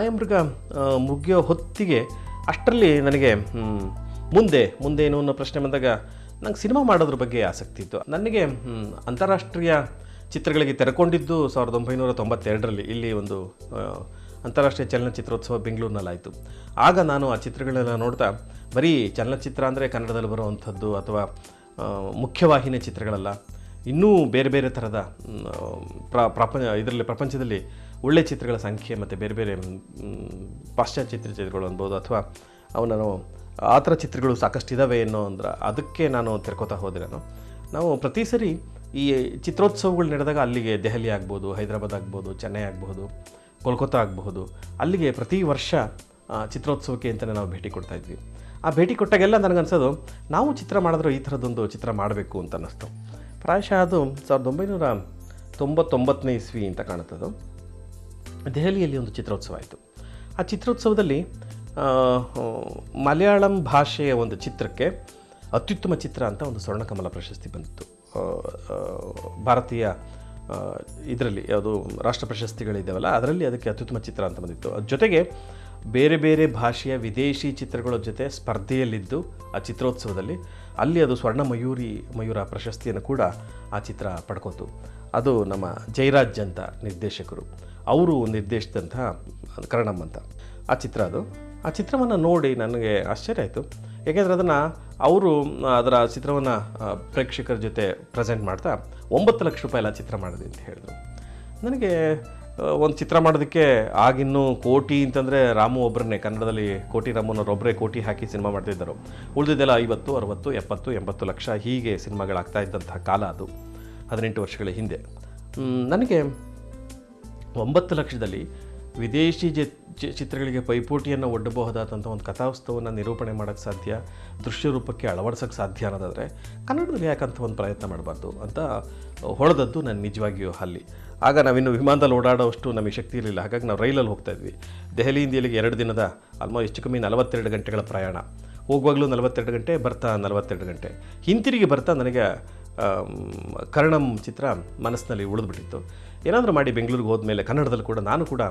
ಮಾಯಾಮೃಗ ಮುಗಿಯೋ ಹೊತ್ತಿಗೆ ಅಷ್ಟರಲ್ಲಿ ನನಗೆ ಮುಂದೆ ಮುಂದೆ ಏನು ಅನ್ನೋ ಪ್ರಶ್ನೆ ಬಂದಾಗ ನಂಗೆ ಸಿನಿಮಾ ಮಾಡೋದ್ರ ಬಗ್ಗೆ ಆಸಕ್ತಿ ಇತ್ತು. ನನಗೆ ಅಂತಾರಾಷ್ಟ್ರೀಯ ಚಿತ್ರಗಳಿಗೆ ತೆರೆಕೊಂಡಿದ್ದು ಸಾವಿರದ ಒಂಬೈನೂರ ತೊಂಬತ್ತೆರಡರಲ್ಲಿ. ಇಲ್ಲಿ ಒಂದು ಅಂತಾರಾಷ್ಟ್ರೀಯ ಚಲನಚಿತ್ರೋತ್ಸವ ಬೆಂಗಳೂರಿನಲ್ಲಾಯಿತು. ಆಗ ನಾನು ಆ ಚಿತ್ರಗಳನ್ನೆಲ್ಲ ನೋಡ್ತಾ, ಬರೀ ಚಲನಚಿತ್ರ ಅಂದರೆ ಕನ್ನಡದಲ್ಲಿ ಬರುವಂಥದ್ದು ಅಥವಾ ಮುಖ್ಯವಾಹಿನಿ ಚಿತ್ರಗಳಲ್ಲ, ಇನ್ನೂ ಬೇರೆ ಬೇರೆ ಥರದ ಪ್ರ, ಪ್ರಪಂಚ, ಇದರಲ್ಲಿ, ಪ್ರಪಂಚದಲ್ಲಿ ಒಳ್ಳೆಯ ಚಿತ್ರಗಳ ಸಂಖ್ಯೆ ಮತ್ತು ಬೇರೆ ಬೇರೆ ಪಾಶ್ಚಾತ್ಯ ಚಿತ್ರಗಳು ಅನ್ಬೋದು ಅಥವಾ ಅವು ಆ ಥರ ಚಿತ್ರಗಳು ಸಾಕಷ್ಟು ಇದ್ದಾವೆ ಏನೋ ಅಂದ್ರೆ ಅದಕ್ಕೆ ನಾನು ತೆರ್ಕೋತಾ ಹೋದೆ ನಾನು. ನಾವು ಪ್ರತಿ ಸರಿ ಈ ಚಿತ್ರೋತ್ಸವಗಳು ನಡೆದಾಗ ಅಲ್ಲಿಗೆ ದೆಹಲಿ ಆಗ್ಬೋದು, ಹೈದರಾಬಾದ್ ಆಗ್ಬೋದು, ಚೆನ್ನೈ ಆಗ್ಬೋದು ಕೋಲ್ಕತ್ತಾ ಆಗಬಹುದು ಅಲ್ಲಿಗೆ ಪ್ರತಿ ವರ್ಷ ಚಿತ್ರೋತ್ಸವಕ್ಕೆ ಅಂತಲೇ ನಾವು ಭೇಟಿ ಕೊಡ್ತಾ ಇದ್ವಿ. ಆ ಭೇಟಿ ಕೊಟ್ಟಾಗೆಲ್ಲ ನನಗನ್ಸೋದು ನಾವು ಚಿತ್ರ ಮಾಡಿದ್ರೂ ಈ ಥರದ್ದೊಂದು ಚಿತ್ರ ಮಾಡಬೇಕು ಅಂತ ಅನ್ನಿಸ್ತು. ಪ್ರಾಯಶಃ ಅದು ಸಾವಿರದ ಒಂಬೈನೂರ ತೊಂಬತ್ತೊಂಬತ್ತನೇ ಇಸ್ವಿ ಅಂತ ಕಾಣುತ್ತದು. ದೆಹಲಿಯಲ್ಲಿ ಒಂದು ಚಿತ್ರೋತ್ಸವ ಆಯಿತು. ಆ ಚಿತ್ರೋತ್ಸವದಲ್ಲಿ ಮಲಯಾಳಂ ಭಾಷೆಯ ಒಂದು ಚಿತ್ರಕ್ಕೆ ಅತ್ಯುತ್ತಮ ಚಿತ್ರ ಅಂತ ಒಂದು ಸ್ವರ್ಣಕಮಲ ಪ್ರಶಸ್ತಿ ಬಂದಿತ್ತು. ಭಾರತೀಯ ಇದರಲ್ಲಿ ಯಾವುದು ರಾಷ್ಟ್ರ ಪ್ರಶಸ್ತಿಗಳಿದ್ದಾವಲ್ಲ ಅದರಲ್ಲಿ ಅದಕ್ಕೆ ಅತ್ಯುತ್ತಮ ಚಿತ್ರ ಅಂತ ಬಂದಿತ್ತು. ಅದ್ರ ಜೊತೆಗೆ ಬೇರೆ ಬೇರೆ ಭಾಷೆಯ ವಿದೇಶಿ ಚಿತ್ರಗಳ ಜೊತೆ ಸ್ಪರ್ಧೆಯಲ್ಲಿದ್ದು ಆ ಚಿತ್ರೋತ್ಸವದಲ್ಲಿ ಅಲ್ಲಿ ಅದು ಸ್ವರ್ಣ ಮಯೂರಿ ಮಯೂರ ಪ್ರಶಸ್ತಿಯನ್ನು ಕೂಡ ಆ ಚಿತ್ರ ಪಡ್ಕೋತು. ಅದು ನಮ್ಮ ಜಯರಾಜ್ ಅಂತ ನಿರ್ದೇಶಕರು. ಅವರು ನಿರ್ದೇಶಿಸಿದಂತಹ ಕರ್ಣಮ್ ಅಂತ. ಆ ಚಿತ್ರ ಅದು. ಆ ಚಿತ್ರವನ್ನು ನೋಡಿ ನನಗೆ ಆಶ್ಚರ್ಯ ಆಯಿತು. ಏಕೆಂದರೆ ಅದನ್ನು ಅವರು ಅದರ ಚಿತ್ರವನ್ನು ಪ್ರೇಕ್ಷಕರ ಜೊತೆ ಪ್ರೆಸೆಂಟ್ ಮಾಡ್ತಾ ಒಂಬತ್ತು ಲಕ್ಷ ರೂಪಾಯಿ ಎಲ್ಲ ಚಿತ್ರ ಮಾಡಿದೆ ಅಂತ ಹೇಳಿದ್ರು. ನನಗೆ ಒಂದು ಚಿತ್ರ ಮಾಡೋದಕ್ಕೆ ಆಗಿನ್ನೂ ಕೋಟಿ ಅಂತಂದರೆ ರಾಮು ಒಬ್ಬರನ್ನೇ ಕನ್ನಡದಲ್ಲಿ ಕೋಟಿ ರಾಮನವ್ರು ಒಬ್ಬರೇ ಕೋಟಿ ಹಾಕಿ ಸಿನಿಮಾ ಮಾಡ್ತಿದ್ದರು. ಉಳಿದಿದ್ದೆಲ್ಲ ಐವತ್ತು, ಅರವತ್ತು, ಎಪ್ಪತ್ತು, ಎಂಬತ್ತು ಲಕ್ಷ ಹೀಗೆ ಸಿನಿಮಾಗಳಾಗ್ತಾ ಇದ್ದಂಥ ಕಾಲ ಅದು, ಹದಿನೆಂಟು ವರ್ಷಗಳ ಹಿಂದೆ. ನನಗೆ ಒಂಬತ್ತು ಲಕ್ಷದಲ್ಲಿ ವಿದೇಶಿ ಚಿತ್ರಗಳಿಗೆ ಪೈಪೋಟಿಯನ್ನು ಒಡ್ಡಬಹುದಾದಂಥ ಒಂದು ಕಥಾವಸ್ತುವನ್ನು ನಿರೂಪಣೆ ಮಾಡೋಕ್ಕೆ ಸಾಧ್ಯ, ದೃಶ್ಯ ರೂಪಕ್ಕೆ ಅಳವಡಿಸೋಕ್ಕೆ ಸಾಧ್ಯ ಅನ್ನೋದಾದರೆ ಕನ್ನಡದಲ್ಲಿ ಯಾಕಂತ ಒಂದು ಪ್ರಯತ್ನ ಮಾಡಬಾರ್ದು ಅಂತ ಹೊಡೆದದ್ದು ನಾನು ನಿಜವಾಗಿಯೂ ಅಲ್ಲಿ ಆಗ ನಾವಿನ್ನು ವಿಮಾನದಲ್ಲಿ ಓಡಾಡೋಷ್ಟು ನಮಗೆ ಶಕ್ತಿ ಇರಲಿಲ್ಲ. ಹಾಗಾಗಿ ನಾವು ರೈಲಲ್ಲಿ ಹೋಗ್ತಾ ಇದ್ವಿ. ದೆಹಲಿಯಿಂದ ಇಲ್ಲಿಗೆ ಎರಡು ದಿನದ ಆಲ್ಮೋಸ್ಟ್ ಕಮ್ಮಿ ನಲವತ್ತೆರಡು ಗಂಟೆಗಳ ಪ್ರಯಾಣ. ಹೋಗುವಾಗಲೂ ನಲವತ್ತೆರಡು ಗಂಟೆ, ಬರ್ತಾ ನಲವತ್ತೆರಡು ಗಂಟೆ. ಹಿಂತಿರುಗಿ ಬರ್ತಾ ನನಗೆ ಕರ್ಣಂ ಚಿತ್ರ ಮನಸ್ಸಿನಲ್ಲಿ ಉಳಿದ್ಬಿಟ್ಟಿತ್ತು. ಏನಾದರೂ ಮಾಡಿ ಬೆಂಗಳೂರಿಗೆ ಹೋದ್ಮೇಲೆ ಕನ್ನಡದಲ್ಲಿ ಕೂಡ ನಾನು ಕೂಡ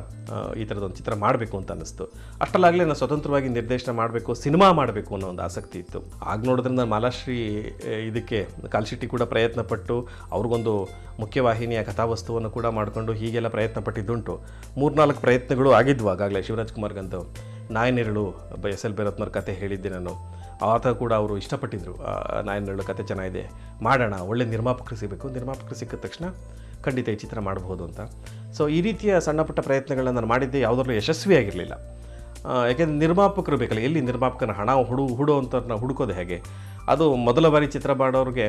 ಈ ಥರದೊಂದು ಚಿತ್ರ ಮಾಡಬೇಕು ಅಂತ ಅನ್ನಿಸ್ತು. ಅಷ್ಟಲ್ಲಾಗಲೇ ನಾನು ಸ್ವತಂತ್ರವಾಗಿ ನಿರ್ದೇಶನ ಮಾಡಬೇಕು, ಸಿನಿಮಾ ಮಾಡಬೇಕು ಅನ್ನೋ ಒಂದು ಆಸಕ್ತಿ ಇತ್ತು. ಆಗ ನೋಡಿದ್ರೆ ನಾನು ಮಾಲಾಶ್ರೀ ಇದಕ್ಕೆ ಕಾಲ್ಶೆಟ್ಟಿ ಕೂಡ ಪ್ರಯತ್ನ ಪಟ್ಟು ಅವ್ರಿಗೊಂದು ಮುಖ್ಯವಾಹಿನಿಯ ಕಥಾವಸ್ತುವನ್ನು ಕೂಡ ಮಾಡಿಕೊಂಡು ಹೀಗೆಲ್ಲ ಪ್ರಯತ್ನ ಪಟ್ಟಿದ್ದುಂಟು ಮೂರ್ನಾಲ್ಕು ಪ್ರಯತ್ನಗಳು ಆಗಿದ್ವು ಆಗಾಗಲೇ ಶಿವರಾಜ್ ನಾಯನೆರಳು ಬ, ಎಸ್. ಎಲ್. ಭೈರತ್ನವ್ರ ಕತೆ ಹೇಳಿದ್ದೆ ನಾನು. ಆತ ಕೂಡ ಅವರು ಇಷ್ಟಪಟ್ಟಿದ್ದರು ನಾಯನೆರಳು ಕತೆ ಚೆನ್ನಾಗಿದೆ. ಮಾಡೋಣ, ಒಳ್ಳೆ ನಿರ್ಮಾಪಕರು ಸಿಗಬೇಕು. ನಿರ್ಮಾಪಕರು ಸಿಕ್ಕಿದ ತಕ್ಷಣ ಖಂಡಿತ ಈ ಚಿತ್ರ ಮಾಡಬಹುದು ಅಂತ. ಸೊ ಈ ರೀತಿಯ ಸಣ್ಣ ಪುಟ್ಟ ಪ್ರಯತ್ನಗಳನ್ನ ನಾನು ಮಾಡಿದ್ದೆ ಯಾವುದರಲ್ಲೂ ಯಶಸ್ವಿಯಾಗಿರಲಿಲ್ಲ. ಯಾಕೆಂದರೆ ನಿರ್ಮಾಪಕರು ಬೇಕಲ್ಲ, ಎಲ್ಲಿ ನಿರ್ಮಾಪಕನ ಹಣ ಹುಡು ಹುಡು ಅಂತ ಹುಡುಕೋದು ಹೇಗೆ? ಅದು ಮೊದಲ ಬಾರಿ ಚಿತ್ರ ಮಾಡೋರಿಗೆ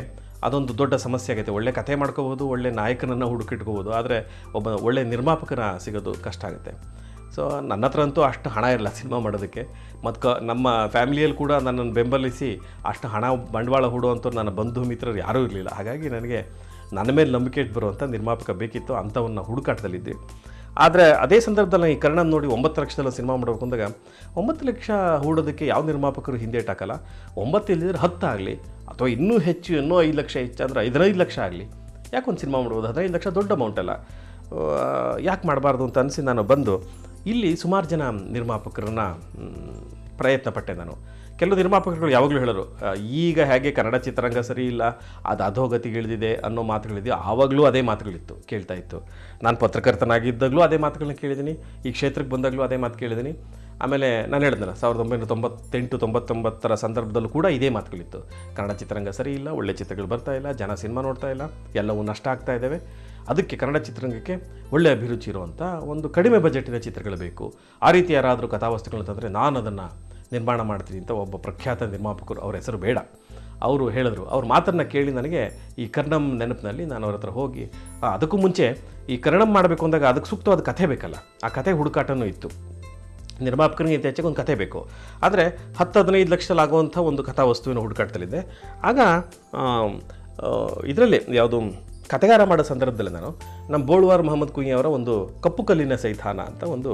ಅದೊಂದು ದೊಡ್ಡ ಸಮಸ್ಯೆ ಆಗುತ್ತೆ ಒಳ್ಳೆ ಕಥೆ ಮಾಡ್ಕೋಬೋದು ಒಳ್ಳೆ ನಾಯಕನನ್ನು ಹುಡುಕಿಟ್ಕೋಬೋದು ಆದರೆ ಒಬ್ಬ ಒಳ್ಳೆ ನಿರ್ಮಾಪಕನ ಸಿಗೋದು ಕಷ್ಟ ಆಗುತ್ತೆ. ಸೊ ನನ್ನ ಹತ್ರ ಅಂತೂ ಅಷ್ಟು ಹಣ ಇರಲ್ಲ ಸಿನಿಮಾ ಮಾಡೋದಕ್ಕೆ. ಮತ್ತು ಕ, ನಮ್ಮ ಫ್ಯಾಮಿಲಿಯಲ್ಲಿ ಕೂಡ ನನ್ನನ್ನು ಬೆಂಬಲಿಸಿ ಅಷ್ಟು ಹಣ ಬಂಡವಾಳ ಹೂಡುವಂಥ ನನ್ನ ಬಂಧು ಮಿತ್ರರು ಯಾರೂ ಇರಲಿಲ್ಲ. ಹಾಗಾಗಿ ನನಗೆ ನನ್ನ ಮೇಲೆ ನಂಬಿಕೆ ಇಟ್ಟು ಬರುವಂಥ ನಿರ್ಮಾಪಕ ಬೇಕಿತ್ತು ಅಂಥವನ್ನ ಹುಡುಕಾಟದಲ್ಲಿದ್ದೆ. ಆದರೆ ಅದೇ ಸಂದರ್ಭದಲ್ಲಿ ಈ ಕರ್ಣನ ನೋಡಿ ಒಂಬತ್ತು ಲಕ್ಷದಲ್ಲಿ ಸಿನಿಮಾ ಮಾಡಬೇಕು ಅಂದಾಗ ಒಂಬತ್ತು ಲಕ್ಷ ಹೂಡೋದಕ್ಕೆ ಯಾವ ನಿರ್ಮಾಪಕರು ಹಿಂದೇಟಾಕಲ್ಲ ಒಂಬತ್ತು ಇಲ್ಲದಿದ್ರೆ ಹತ್ತು ಆಗಲಿ, ಅಥವಾ ಇನ್ನೂ ಹೆಚ್ಚು, ಇನ್ನೂ ಐದು ಲಕ್ಷ ಹೆಚ್ಚು ಅಂದ್ರೆ ಹದಿನೈದು ಲಕ್ಷ ಆಗಲಿ. ಯಾಕೆ ಒಂದು ಸಿನಿಮಾ ಮಾಡ್ಬೋದು? ಹದಿನೈದು ಲಕ್ಷ ದೊಡ್ಡ ಅಮೌಂಟ್ ಅಲ್ಲ. ಯಾಕೆ ಮಾಡಬಾರ್ದು ಅಂತ ಅನಿಸಿ ನಾನು ಬಂದು ಇಲ್ಲಿ ಸುಮಾರು ಜನ ನಿರ್ಮಾಪಕರನ್ನ ಪ್ರಯತ್ನ ಪಟ್ಟೆ ನಾನು. ಕೆಲವು ನಿರ್ಮಾಪಕರುಗಳು ಯಾವಾಗಲೂ ಹೇಳೋರು ಈಗ ಹೇಗೆ ಕನ್ನಡ ಚಿತ್ರರಂಗ ಸರಿ ಇಲ್ಲ, ಅದು ಅಧೋಗತಿಗಿಳಿದಿದೆ ಅನ್ನೋ ಮಾತುಗಳಿದೆ ಆವಾಗಲೂ ಅದೇ ಮಾತುಗಳಿತ್ತು, ಕೇಳ್ತಾ ಇತ್ತು. ನಾನು ಪತ್ರಕರ್ತನಾಗಿದ್ದಾಗಲೂ ಅದೇ ಮಾತುಗಳನ್ನ ಕೇಳಿದ್ದೀನಿ, ಈ ಕ್ಷೇತ್ರಕ್ಕೆ ಬಂದಾಗಲೂ ಅದೇ ಮಾತು ಕೇಳಿದ್ದೀನಿ. ಆಮೇಲೆ ನಾನು ಹೇಳಿದ್ನಲ್ಲ, ಸಾವಿರದ ಒಂಬೈನೂರ ತೊಂಬತ್ತೆಂಟು, ತೊಂಬತ್ತೊಂಬತ್ತರ ಸಂದರ್ಭದಲ್ಲೂ ಕೂಡ ಇದೇ ಮಾತುಗಳಿತ್ತು. ಕನ್ನಡ ಚಿತ್ರರಂಗ ಸರಿ ಇಲ್ಲ, ಒಳ್ಳೆ ಚಿತ್ರಗಳು ಬರ್ತಾ ಇಲ್ಲ, ಜನ ಸಿನಿಮಾ ನೋಡ್ತಾ ಇಲ್ಲ, ಎಲ್ಲವೂ ನಷ್ಟ ಆಗ್ತಾ ಇದ್ದಾವೆ. ಅದಕ್ಕೆ ಕನ್ನಡ ಚಿತ್ರರಂಗಕ್ಕೆ ಒಳ್ಳೆ ಅಭಿರುಚಿ ಇರುವಂಥ ಒಂದು ಕಡಿಮೆ ಬಜೆಟಿನ ಚಿತ್ರಗಳು ಬೇಕು. ಆ ರೀತಿ ಯಾರಾದರೂ ಕಥಾವಸ್ತುಗಳು ಅಂತಂದರೆ ನಾನು ಅದನ್ನು ನಿರ್ಮಾಣ ಮಾಡ್ತೀನಿ ಅಂತ ಒಬ್ಬ ಪ್ರಖ್ಯಾತ ನಿರ್ಮಾಪಕರು ಅವ್ರ ಹೆಸರು ಬೇಡ. ಅವರು ಹೇಳಿದ್ರು. ಅವ್ರ ಮಾತನ್ನು ಕೇಳಿ ನನಗೆ ಈ ಕರ್ಣಂ ನೆನಪಿನಲ್ಲಿ ನಾನು ಅವ್ರ ಹತ್ರ ಹೋಗಿ ಅದಕ್ಕೂ ಮುಂಚೆ ಈ ಕರ್ಣಂ ಮಾಡಬೇಕು ಅಂದಾಗ ಅದಕ್ಕೆ ಸೂಕ್ತವಾದ ಕಥೆ ಬೇಕಲ್ಲ. ಆ ಕಥೆ ಹುಡುಕಾಟನೂ ಇತ್ತು. ನಿರ್ಮಾಪಕನಿಗೆ ಇತ್ತೀಚೆಗೆ ಒಂದು ಕಥೆ ಬೇಕು. ಆದರೆ ಹತ್ತು ಹದಿನೈದು ಲಕ್ಷದಲ್ಲಿ ಆಗುವಂಥ ಒಂದು ಕಥಾ ವಸ್ತುವಿನ ಹುಡುಕಾಡ್ತಲಿದ್ದೆ ಆಗ ಇದರಲ್ಲಿ ಯಾವುದು ಕಥೆಗಾರ ಮಾಡೋ ಸಂದರ್ಭದಲ್ಲಿ ನಾನು ನಮ್ಮ ಬೋಳ್ವಾರ್ ಮೊಹಮ್ಮದ್ ಕುಂಯಿ ಅವರ ಒಂದು ಕಪ್ಪು ಕಲ್ಲಿನ ಸೈಥಾನ ಅಂತ ಒಂದು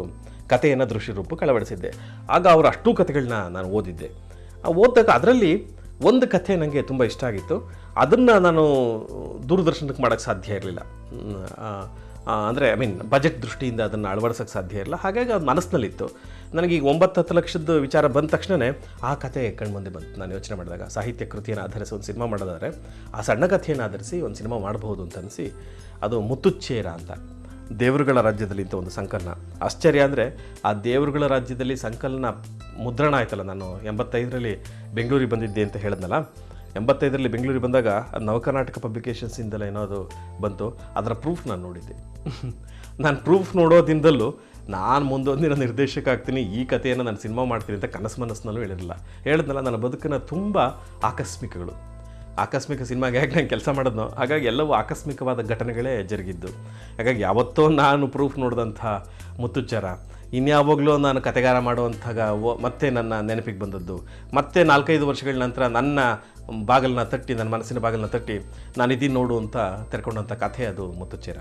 ಕಥೆಯನ್ನು ದೃಶ್ಯ ರೂಪಕ್ಕೆ ಅಳವಡಿಸಿದ್ದೆ ಆಗ ಅವರ ಅಷ್ಟೂ ಕಥೆಗಳನ್ನ ನಾನು ಓದಿದ್ದೆ. ಓದಿದಾಗ ಅದರಲ್ಲಿ ಒಂದು ಕಥೆ ನನಗೆ ತುಂಬ ಇಷ್ಟ ಆಗಿತ್ತು. ಅದನ್ನು ನಾನು ದೂರದರ್ಶನಕ್ಕೆ ಮಾಡೋಕ್ಕೆ ಸಾಧ್ಯ ಇರಲಿಲ್ಲ. ಅಂದರೆ ಐ ಮೀನ್ ಬಜೆಟ್ ದೃಷ್ಟಿಯಿಂದ ಅದನ್ನು ಅಳವಡಿಸೋಕ್ಕೆ ಸಾಧ್ಯ ಇರಲಿಲ್ಲ. ಹಾಗಾಗಿ ಅದು ಮನಸ್ಸಿನಲ್ಲಿತ್ತು. ನನಗೆ ಈಗ ಒಂಬತ್ತು ಹತ್ತು ಲಕ್ಷದ ವಿಚಾರ ಬಂದ ತಕ್ಷಣವೇ ಆ ಕಥೆ ಕಣ್ಮುಂದೆ ಬಂತು. ನಾನು ಯೋಚನೆ ಮಾಡಿದಾಗ ಸಾಹಿತ್ಯ ಕೃತಿಯನ್ನು ಆಧರಿಸಿ ಒಂದು ಸಿನಿಮಾ ಮಾಡೋದಾದರೆ ಆ ಸಣ್ಣ ಕಥೆಯನ್ನು ಆಧರಿಸಿ ಒಂದು ಸಿನಿಮಾ ಮಾಡಬಹುದು ಅಂತ ಅನಿಸಿ ಅದು ಮುತ್ತುಚ್ಚೇರ ಅಂತ. ದೇವರುಗಳ ರಾಜ್ಯದಲ್ಲಿ ಇಂಥ ಒಂದು ಸಂಕಲನ. ಆಶ್ಚರ್ಯ ಅಂದರೆ ಆ ದೇವರುಗಳ ರಾಜ್ಯದಲ್ಲಿ ಸಂಕಲನ ಮುದ್ರಣ ಆಯ್ತಲ್ಲ, ನಾನು ಎಂಬತ್ತೈದರಲ್ಲಿ ಬೆಂಗಳೂರಿಗೆ ಬಂದಿದ್ದೆ ಅಂತ ಹೇಳಿದ್ನಲ್ಲ. ಎಂಬತ್ತೈದರಲ್ಲಿ ಬೆಂಗಳೂರಿಗೆ ಬಂದಾಗ ನವಕರ್ನಾಟಕ ಪಬ್ಲಿಕೇಶನ್ಸಿಂದಲೇ ಏನೋ ಅದು ಬಂತು, ಅದರ ಪ್ರೂಫ್ ನಾನು ನೋಡಿದ್ದೆ. ನಾನು ಪ್ರೂಫ್ ನೋಡೋದಿಂದಲೂ ನಾನು ಮುಂದೊಂದಿನ ನಿರ್ದೇಶಕ ಆಗ್ತೀನಿ, ಈ ಕಥೆಯನ್ನು ನಾನು ಸಿನಿಮಾ ಮಾಡ್ತೀನಿ ಅಂತ ಕನಸು ಮನಸ್ಸಿನಲ್ಲೂ ಹೇಳಿರಲಿಲ್ಲ. ಹೇಳಿದ್ನಲ್ಲ, ನನ್ನ ಬದುಕಿನ ತುಂಬ ಆಕಸ್ಮಿಕಗಳು. ಆಕಸ್ಮಿಕ ಸಿನಿಮಾಗೆ ಹೇಗೆ ನಾನು ಕೆಲಸ ಮಾಡೋದು ಹಾಗಾಗಿ ಎಲ್ಲವೂ ಆಕಸ್ಮಿಕವಾದ ಘಟನೆಗಳೇ ಜರುಗಿದ್ದು. ಹಾಗಾಗಿ ಯಾವತ್ತೋ ನಾನು ಪ್ರೂಫ್ ನೋಡಿದಂಥ ಮುತ್ತುಚ್ಚರ ಇನ್ಯಾವಾಗಲೂ ನಾನು ಕತೆಗಾರ ಮಾಡುವಂಥ ಮತ್ತೆ ನನ್ನ ನೆನಪಿಗೆ ಬಂದದ್ದು. ಮತ್ತೆ ನಾಲ್ಕೈದು ವರ್ಷಗಳ ನಂತರ ನನ್ನ ಬಾಗಿಲನ್ನ ತಟ್ಟಿ, ನನ್ನ ಮನಸ್ಸಿನ ಬಾಗಿಲನ್ನ ತಟ್ಟಿ ನಾನು ಇದೀನಿ ನೋಡು ಅಂತ ತೆರ್ಕೊಂಡಂಥ ಕಥೆ ಅದು ಮುತ್ತುಚ್ಚೇರ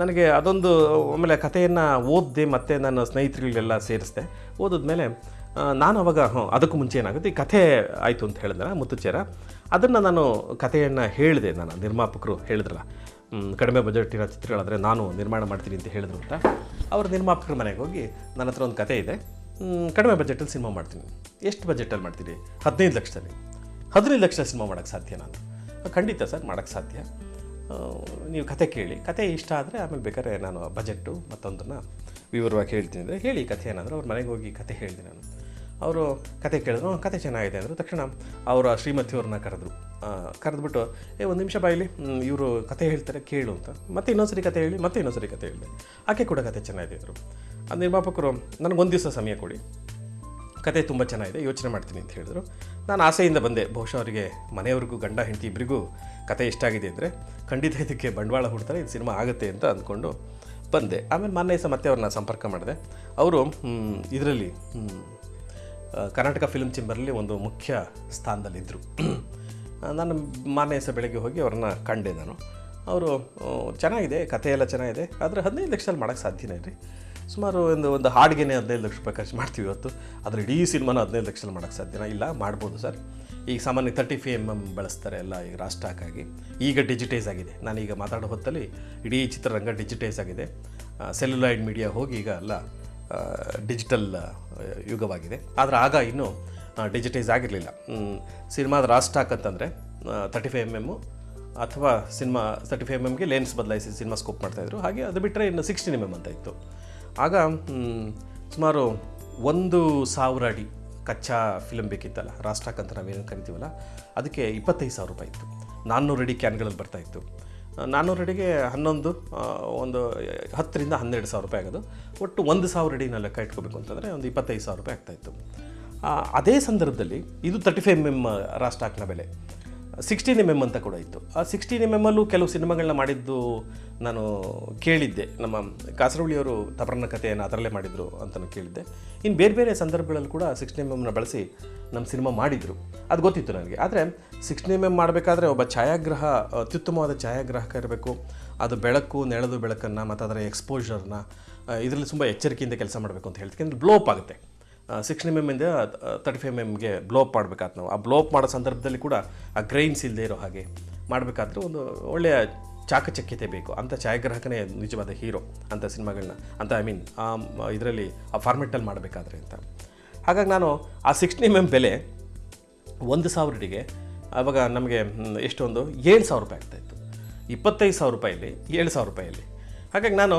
ನನಗೆ ಅದೊಂದು ಆಮೇಲೆ ಕಥೆಯನ್ನು ಓದಿದೆ ಮತ್ತು ನನ್ನ ಸ್ನೇಹಿತರುಗಳಿಗೆಲ್ಲ ಸೇರಿಸಿದೆ. ಓದಿದ್ಮೇಲೆ ನಾನು ಅವಾಗ, ಹ್ಞೂ, ಅದಕ್ಕೂ ಮುಂಚೆ ಏನಾಗುತ್ತೆ, ಈ ಕಥೆ ಆಯಿತು ಅಂತ ಹೇಳಿದ್ರೆ ಮುತ್ತುಚೇರ ಅದನ್ನು ನಾನು ಕಥೆಯನ್ನು ಹೇಳಿದೆ ನಾನು ನಿರ್ಮಾಪಕರು ಹೇಳಿದ್ರಲ್ಲ. ಕಡಿಮೆ ಬಜೆಟಿನ ಚಿತ್ರಗಳಾದರೆ ನಾನು ನಿರ್ಮಾಣ ಮಾಡ್ತೀನಿ ಅಂತ ಹೇಳಿದ್ರು ಅಂತ. ಅವ್ರ ನಿರ್ಮಾಪಕರ ಮನೆಗೆ ಹೋಗಿ ನನ್ನ ಹತ್ರ ಒಂದು ಕತೆ ಇದೆ. ಕಡಿಮೆ ಬಜೆಟಲ್ಲಿ ಸಿನಿಮಾ ಮಾಡ್ತೀನಿ. ಎಷ್ಟು ಬಜೆಟಲ್ಲಿ ಮಾಡ್ತೀನಿ ಹದಿನೈದು ಲಕ್ಷದಲ್ಲಿ. ಹದಿನೈದು ಲಕ್ಷ ಸಿನಿಮಾ ಮಾಡೋಕ್ಕೆ ಸಾಧ್ಯ ನಾನು? ಖಂಡಿತ ಸರ್, ಮಾಡೋಕ್ಕೆ ಸಾಧ್ಯ. ನೀವು ಕತೆ ಕೇಳಿ. ಕತೆ ಇಷ್ಟ ಆದರೆ ಆಮೇಲೆ ಬೇಕಾದ್ರೆ ನಾನು ಬಜೆಟ್ಟು ಮತ್ತೊಂದನ್ನು ವಿವರವಾಗಿ ಹೇಳ್ತೀನಿ ಅಂದರೆ ಹೇಳಿ ಕಥೆ ಏನಾದರೂ, ಅವ್ರ ಮನೆಗೆ ಹೋಗಿ ಕತೆ ಹೇಳಿದೆ ನಾನು. ಅವರು ಕತೆ ಕೇಳಿದ್ರು "ಹ್ಮ್, ಕತೆ ಚೆನ್ನಾಗಿದೆ ಅಂದರು. ತಕ್ಷಣ ಅವರ ಶ್ರೀಮತಿಯವ್ರನ್ನ ಕರೆದ್ರು. ಕರೆದ್ಬಿಟ್ಟು ಏ ಒಂದು ನಿಮಿಷ ಬಾಯಿಲಿ ಇವರು ಕತೆ ಹೇಳ್ತಾರೆ ಕೇಳು ಅಂತ. ಮತ್ತೆ ಇನ್ನೊಂದ್ಸರಿ ಕತೆ ಹೇಳಿ ಮತ್ತೆ ಇನ್ನೊಂದ್ಸರಿ ಕತೆ ಹೇಳಿದೆ. ಆಕೆ ಕೂಡ ಕತೆ ಚೆನ್ನಾಗಿದೆ ಅಂದರು. ಆ ನಿರ್ಮಾಪಕರು ನನಗೊಂದು ದಿವಸ ಸಮಯ ಕೊಡಿ. ಕತೆ ತುಂಬ ಚೆನ್ನಾಗಿದೆ ಯೋಚನೆ ಮಾಡ್ತೀನಿ ಅಂತ ಹೇಳಿದ್ರು. ನಾನು ಆಸೆಯಿಂದ ಬಂದೆ. ಬಹುಶಃ ಅವರಿಗೆ ಮನೆಯವ್ರಿಗೂ ಗಂಡ ಹೆಂಡತಿ ಇಬ್ಬರಿಗೂ ಕತೆ ಇಷ್ಟ ಆಗಿದೆ ಅಂದರೆ ಖಂಡಿತ ಇದಕ್ಕೆ ಬಂಡವಾಳ ಹುಡ್ತಾರೆ ಇದು ಸಿನಿಮಾ ಆಗುತ್ತೆ ಅಂತ ಅಂದ್ಕೊಂಡು ಬಂದೆ. ಆಮೇಲೆ ಮೊನ್ನೆ ಸಹ ಮತ್ತೆ ಅವ್ರನ್ನ ಸಂಪರ್ಕ ಮಾಡಿದೆ. ಅವರು ಇದರಲ್ಲಿ ಕರ್ನಾಟಕ ಫಿಲ್ಮ್ ಚೇಂಬರಲ್ಲಿ ಒಂದು ಮುಖ್ಯ ಸ್ಥಾನದಲ್ಲಿದ್ದರು ನಾನು ಮಾನ್ಯ ದಿವಸ ಬೆಳಗ್ಗೆ ಹೋಗಿ ಅವ್ರನ್ನ ಕಂಡೆ ನಾನು. ಅವರು ಚೆನ್ನಾಗಿದೆ ಕಥೆ ಎಲ್ಲ ಚೆನ್ನಾಗಿದೆ, ಆದರೆ ಹದಿನೈದು ಲಕ್ಷದಲ್ಲಿ ಮಾಡೋಕ್ಕೆ ಸಾಧ್ಯನೇ ರೀ ಸುಮಾರು ಒಂದು ಒಂದು ಹಾಡಿಗೆನೇ ಹದಿನೈದು ಲಕ್ಷ ರೂಪಾಯಿ ಖರ್ಚು ಮಾಡ್ತೀವಿ ಇವತ್ತು. ಆದರೆ ಇಡೀ ಸಿನಿಮಾನ ಹದಿನೈದು ಲಕ್ಷದಲ್ಲಿ ಮಾಡೋಕ್ಕೆ ಸಾಧ್ಯನ? ಇಲ್ಲ, ಮಾಡ್ಬೋದು ಸರ್. ಈಗ ಸಾಮಾನ್ಯ ತರ್ಟಿ ಫೈ ಎಂ ಎಂ ಬಳಸ್ತಾರೆ ಎಲ್ಲ ಈಗ ರಾಷ್ಟ್ರಕ್ಕಾಗಿ. ಈಗ ಡಿಜಿಟೈಸ್ ಆಗಿದೆ. ನಾನೀಗ ಮಾತಾಡೋ ಹೊತ್ತಲ್ಲಿ ಇಡೀ ಚಿತ್ರರಂಗ ಡಿಜಿಟೈಸ್ ಆಗಿದೆ. ಸೆಲ್ಯುಲಾಯ್ಡ್ ಮೀಡಿಯಾ ಹೋಗಿ ಈಗ ಎಲ್ಲ ಡಿಜಿಟಲ್ ಯುಗವಾಗಿದೆ. ಆದರೆ ಆಗ ಇನ್ನೂ ಡಿಜಿಟೈಸ್ ಆಗಿರಲಿಲ್ಲ. ಸಿನಿಮಾದ ರಾಸ್ಟಾಕ್ ಅಂತಂದರೆ ತರ್ಟಿ ಫೈವ್ ಎಂ ಎಮ್ಮು ಅಥವಾ ಸಿನಿಮಾ ತರ್ಟಿ ಫೈವ್ ಎಂ ಎಮ್ಗೆ ಲೆನ್ಸ್ ಬದಲಾಯಿಸಿ ಸಿನಿಮಾ ಸ್ಕೋಪ್ ಮಾಡ್ತಾಯಿದ್ರು ಹಾಗೆ ಅದು ಬಿಟ್ಟರೆ ಇನ್ನು ಸಿಕ್ಸ್ಟೀನ್ ಎಂ ಎಂ ಅಂತ ಇತ್ತು. ಆಗ ಸುಮಾರು ಒಂದು ಸಾವಿರ ಅಡಿ ಕಚ್ಚಾ ಫಿಲಮ್ ಬೇಕಿತ್ತಲ್ಲ ರಾಸ್ಟಾಕ್ ಅಂತ ನಾವೇನು ಕರಿತೀವಲ್ಲ, ಅದಕ್ಕೆ ಇಪ್ಪತ್ತೈದು ಸಾವಿರ ರೂಪಾಯಿ ಇತ್ತು. ನಾನ್ನೂರು ಅಡಿ ಕ್ಯಾನ್ಗಳಲ್ಲಿ ಬರ್ತಾಯಿತ್ತು ನಾನ್ನೂರು ಅಡಿಗೆ ಹನ್ನೊಂದು ಒಂದು ಹತ್ತರಿಂದ ಹನ್ನೆರಡು ಸಾವಿರ ರೂಪಾಯಿ ಆಗೋದು. ಒಟ್ಟು ಒಂದು ಸಾವಿರ ಅಡಿನ ಲೆಕ್ಕ ಇಟ್ಕೋಬೇಕು ಅಂತಂದರೆ ಒಂದು ಇಪ್ಪತ್ತೈದು ಸಾವಿರ ರೂಪಾಯಿ ಆಗ್ತಾಯಿತ್ತು ಅದೇ ಸಂದರ್ಭದಲ್ಲಿ ಇದು ತರ್ಟಿ ಫೈವ್ ಎಂ ಎಂ ರಾಸ್ಟಾಕ್ನ ಬೆಲೆ. ಸಿಕ್ಸ್ಟೀನ್ ಎಂ ಎಂ ಅಂತ ಕೂಡ ಇತ್ತು. ಆ ಸಿಕ್ಸ್ಟೀನ್ ಎಂ ಎಮ್ಮಲ್ಲೂ ಕೆಲವು ಸಿನಿಮಾಗಳನ್ನ ಮಾಡಿದ್ದು ನಾನು ಕೇಳಿದ್ದೆ. ನಮ್ಮ ಕಾಸರವಳ್ಳಿಯವರು ತಪರನ್ನ ಕಥೆಯನ್ನು ಅದರಲ್ಲೇ ಮಾಡಿದರು ಅಂತಲೂ ಕೇಳಿದ್ದೆ. ಇನ್ನು ಬೇರೆ ಬೇರೆ ಸಂದರ್ಭಗಳಲ್ಲಿ ಕೂಡ ಸಿಕ್ಸ್ಟೀನ್ ಎಂ ಎಮ್ನ ಬಳಸಿ ನಮ್ಮ ಸಿನಿಮಾ ಮಾಡಿದರು. ಅದು ಗೊತ್ತಿತ್ತು ನನಗೆ. ಆದರೆ ಸಿಕ್ಸ್ಟೀನ್ ಎಂ ಎಂ ಮಾಡಬೇಕಾದ್ರೆ ಒಬ್ಬ ಛಾಯಾಗ್ರಹ, ಅತ್ಯುತ್ತಮವಾದ ಛಾಯಾಗ್ರಾಹಕ ಇರಬೇಕು. ಅದು ಬೆಳಕು ನೆಳದು ಬೆಳಕನ್ನು ಮತ್ತು ಅದರ ಎಕ್ಸ್ಪೋಜರ್ನ ಇದರಲ್ಲಿ ತುಂಬ ಎಚ್ಚರಿಕೆಯಿಂದ ಕೆಲಸ ಮಾಡಬೇಕು ಅಂತ ಹೇಳ್ತೀನಿ ಯಾಕಂದ್ರೆ ಬ್ಲೋಪ್ ಆಗುತ್ತೆ. ಸಿಕ್ಸ್ಟೀನ್ ಎಂ ಎಮ್ಮಿಂದ ತರ್ಟಿ ಫೈವ್ ಎಂ ಎಮ್ಗೆ ಬ್ಲೋಪ್ ಮಾಡಬೇಕಾದ್ ನಾವು. ಆ ಬ್ಲೋಪ್ ಮಾಡೋ ಸಂದರ್ಭದಲ್ಲಿ ಕೂಡ ಆ ಗ್ರೈನ್ಸ್ ಇಲ್ಲದೆ ಇರೋ ಹಾಗೆ ಮಾಡಬೇಕಾದ್ರೆ ಒಂದು ಒಳ್ಳೆಯ ಚಾಕಚಕ್ಯತೆ ಬೇಕು. ಅಂಥ ಛಾಯಾಗ್ರಾಹಕನೇ ನಿಜವಾದ ಹೀರೋ ಅಂಥ ಸಿನಿಮಾಗಳನ್ನ, ಅಂತ ಐ ಮೀನ್ ಆ, ಇದರಲ್ಲಿ ಆ ಫಾರ್ಮೆಟಲ್ಲಿ ಮಾಡಬೇಕಾದ್ರೆ ಅಂತ. ಹಾಗಾಗಿ ನಾನು ಆ ಸಿಕ್ಸ್ಟಿ ಎಂ ಎಂ ಬೆಲೆ ಒಂದು ಸಾವಿರಡಿಗೆ ಆವಾಗ ನಮಗೆ ಎಷ್ಟೊಂದು? ಏಳು ಸಾವಿರ ರೂಪಾಯಿ ಆಗ್ತಾಯಿತ್ತು ಇಪ್ಪತ್ತೈದು ಸಾವಿರ ರೂಪಾಯಲ್ಲಿ ಏಳು ಸಾವಿರ ರೂಪಾಯಲ್ಲಿ ಹಾಗಾಗಿ ನಾನು